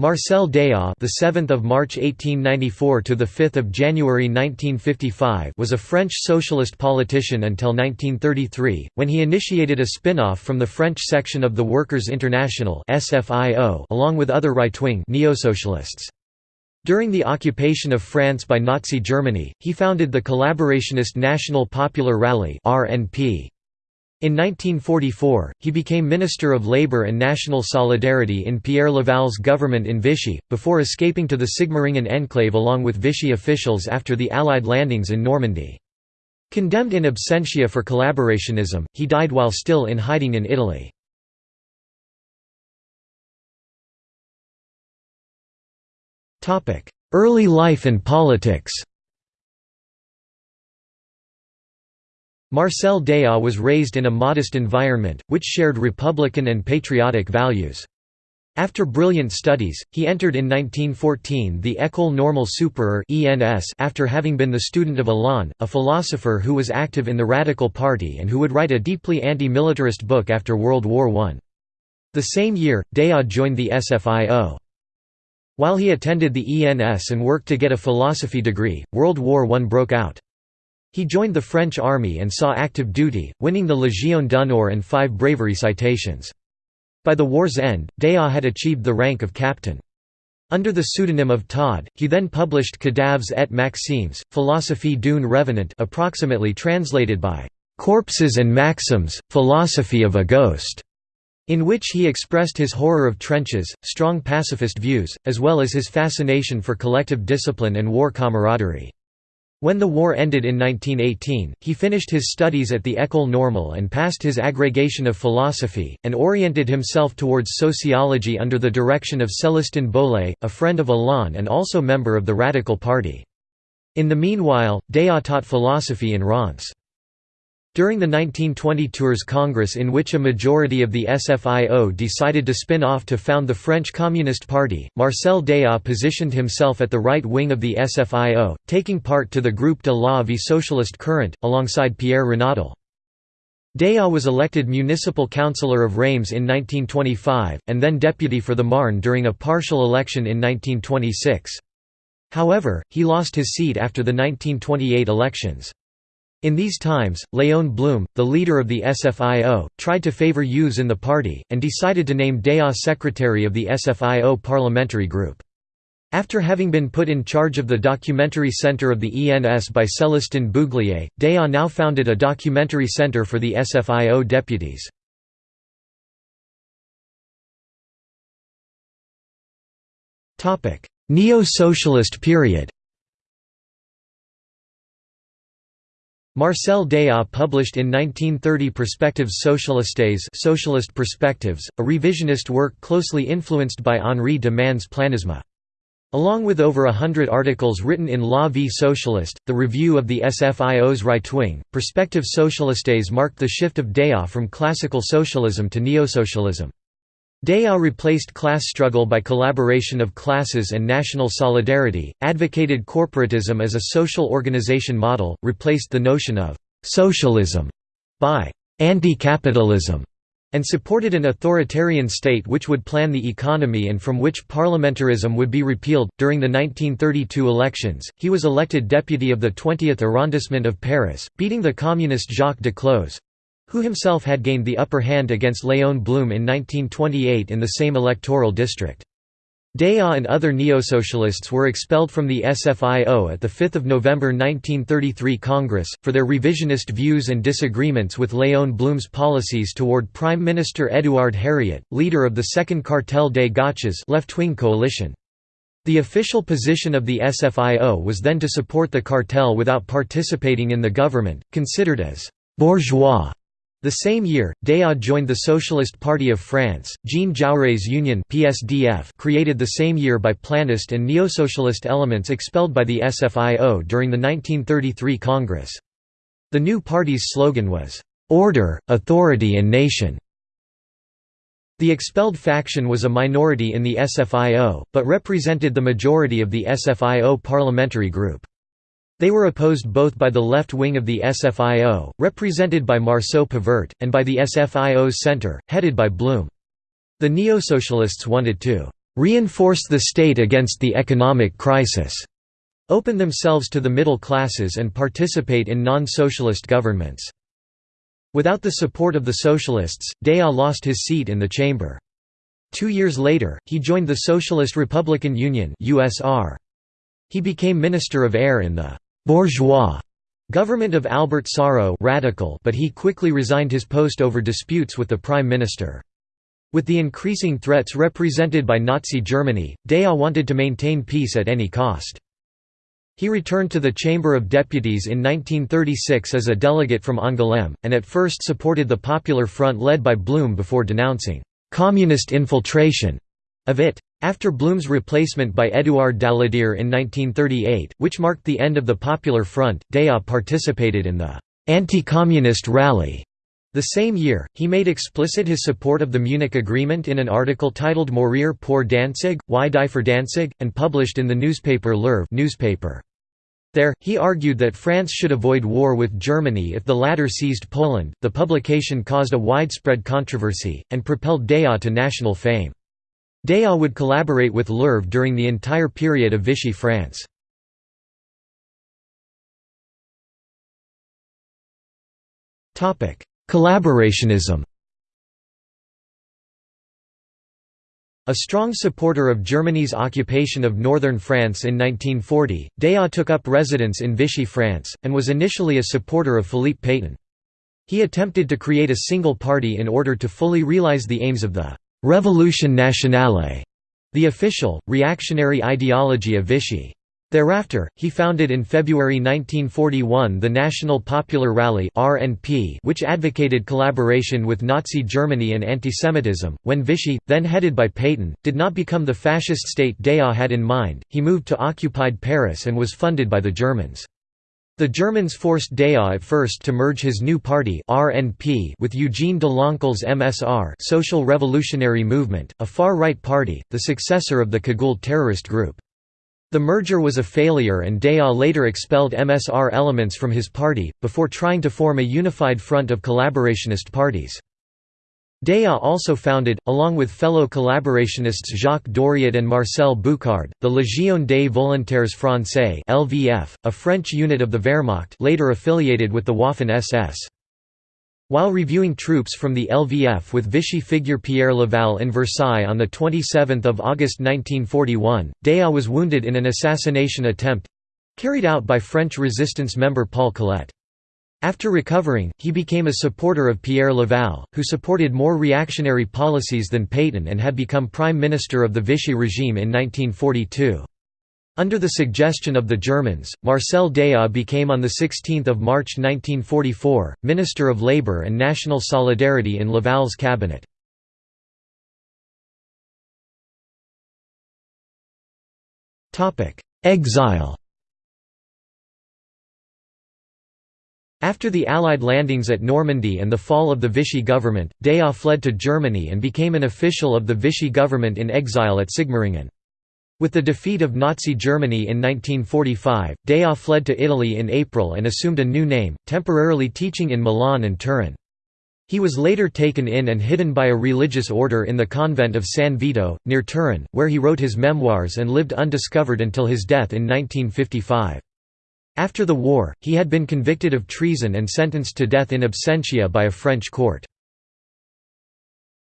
Marcel Déat, the 7th of March 1894 to the 5th of January 1955, was a French socialist politician until 1933, when he initiated a spin-off from the French section of the Workers' International (SFIO), along with other right-wing neo-socialists. During the occupation of France by Nazi Germany, he founded the collaborationist National Popular Rally (RNP). In 1944, he became Minister of Labour and National Solidarity in Pierre Laval's government in Vichy, before escaping to the Sigmaringen enclave along with Vichy officials after the Allied landings in Normandy. Condemned in absentia for collaborationism, he died while still in hiding in Italy. Early life and politics Marcel Déat was raised in a modest environment, which shared republican and patriotic values. After brilliant studies, he entered in 1914 the École Normale Supérieure after having been the student of Alain, a philosopher who was active in the Radical Party and who would write a deeply anti-militarist book after World War I. The same year, Déat joined the SFIO. While he attended the ENS and worked to get a philosophy degree, World War I broke out. He joined the French army and saw active duty, winning the Légion d'honneur and five bravery citations. By the war's end, Déat had achieved the rank of captain. Under the pseudonym of Todd, he then published Cadavres et Maximes, Philosophie d'une revenant approximately translated by "'Corpses and Maxims, Philosophy of a Ghost' in which he expressed his horror of trenches, strong pacifist views, as well as his fascination for collective discipline and war camaraderie. When the war ended in 1918, he finished his studies at the École Normale and passed his agrégation of philosophy, and oriented himself towards sociology under the direction of Célestin Bouglé, a friend of Alain and also member of the Radical Party. In the meanwhile, Déat taught philosophy in Reims. During the 1920 Tours Congress in which a majority of the SFIO decided to spin off to found the French Communist Party, Marcel Déat positioned himself at the right wing of the SFIO, taking part to the Groupe de la Vie Socialiste Current, alongside Pierre Renaudel. Déat was elected municipal councillor of Reims in 1925, and then deputy for the Marne during a partial election in 1926. However, he lost his seat after the 1928 elections. In these times, Léon Blum, the leader of the SFIO, tried to favor youths in the party, and decided to name Déat secretary of the SFIO parliamentary group. After having been put in charge of the documentary center of the ENS by Célestin Bouglé, Déat now founded a documentary center for the SFIO deputies. Neo-socialist period Marcel Déat published in 1930 Perspectives Socialistes Socialist Perspectives, a revisionist work closely influenced by Henri de Man's planisme. Along with over a hundred articles written in La Vie Socialiste, the review of the SFIO's right wing, Perspectives Socialistes marked the shift of Déat from classical socialism to neo-socialism. Déat replaced class struggle by collaboration of classes and national solidarity, advocated corporatism as a social organization model, replaced the notion of «socialism» by «anti-capitalism», and supported an authoritarian state which would plan the economy and from which parliamentarism would be repealed. During the 1932 elections, he was elected deputy of the 20th arrondissement of Paris, beating the communist Jacques Duclos who himself had gained the upper hand against Léon Blum in 1928 in the same electoral district. Déat and other neo-socialists were expelled from the SFIO at the 5 November 1933 Congress, for their revisionist views and disagreements with Léon Blum's policies toward Prime Minister Édouard Herriot, leader of the Second Cartel des Gauches left-wing coalition. The official position of the SFIO was then to support the cartel without participating in the government, considered as «bourgeois» The same year, Déat joined the Socialist Party of France. Jean Jaurès Union (PSDF), created the same year by planist and neo-socialist elements expelled by the SFIO during the 1933 Congress. The new party's slogan was "Order, Authority and Nation." The expelled faction was a minority in the SFIO, but represented the majority of the SFIO parliamentary group. They were opposed both by the left wing of the SFIO, represented by Marceau Pivert, and by the SFIO's center, headed by Blum. The neo-socialists wanted to "...reinforce the state against the economic crisis." open themselves to the middle classes and participate in non-socialist governments. Without the support of the socialists, Déat lost his seat in the chamber. Two years later, he joined the Socialist Republican Union USR. He became Minister of Air in the «bourgeois» government of Albert Sarraut radical but he quickly resigned his post over disputes with the Prime Minister. With the increasing threats represented by Nazi Germany, Déat wanted to maintain peace at any cost. He returned to the Chamber of Deputies in 1936 as a delegate from Angoulême, and at first supported the Popular Front led by Blum before denouncing «communist infiltration» of it. After Blum's replacement by Édouard Daladier in 1938, which marked the end of the Popular Front, Déat participated in the «anti-communist rally» The same year, he made explicit his support of the Munich Agreement in an article titled Mourir pour Danzig, Why Die for Danzig, and published in the newspaper L'Œuvre newspaper. There, he argued that France should avoid war with Germany if the latter seized Poland. The publication caused a widespread controversy, and propelled Déat to national fame. Déat would collaborate with L'Œuvre during the entire period of Vichy France. Collaborationism A strong supporter of Germany's occupation of northern France in 1940, Déat took up residence in Vichy France, and was initially a supporter of Philippe Pétain. He attempted to create a single party in order to fully realize the aims of the «Révolution nationale», the official, reactionary ideology of Vichy. Thereafter, he founded in February 1941 the National Popular Rally which advocated collaboration with Nazi Germany and antisemitism. When Vichy, then headed by Pétain, did not become the fascist state Déat had in mind, he moved to occupied Paris and was funded by the Germans. The Germans forced Déat at first to merge his new party RNP with Eugene Deloncle's MSR Social Revolutionary Movement, a far-right party, the successor of the Cagoule terrorist group. The merger was a failure and Déat later expelled MSR elements from his party, before trying to form a unified front of collaborationist parties. Déat also founded, along with fellow collaborationists Jacques Doriot and Marcel Bucard, the Légion des Volontaires Français (LVF), a French unit of the Wehrmacht, later affiliated with the Waffen-SS. While reviewing troops from the LVF with Vichy figure Pierre Laval in Versailles on 27 August 1941, Déat was wounded in an assassination attempt—carried out by French resistance member Paul Collette. After recovering, he became a supporter of Pierre Laval, who supported more reactionary policies than Pétain and had become prime minister of the Vichy regime in 1942. Under the suggestion of the Germans, Marcel Déat became on 16 March 1944, Minister of Labour and National Solidarity in Laval's cabinet. Exile After the Allied landings at Normandy and the fall of the Vichy government, Déat fled to Germany and became an official of the Vichy government in exile at Sigmaringen. With the defeat of Nazi Germany in 1945, Déat fled to Italy in April and assumed a new name, temporarily teaching in Milan and Turin. He was later taken in and hidden by a religious order in the convent of San Vito, near Turin, where he wrote his memoirs and lived undiscovered until his death in 1955. After the war, he had been convicted of treason and sentenced to death in absentia by a French court.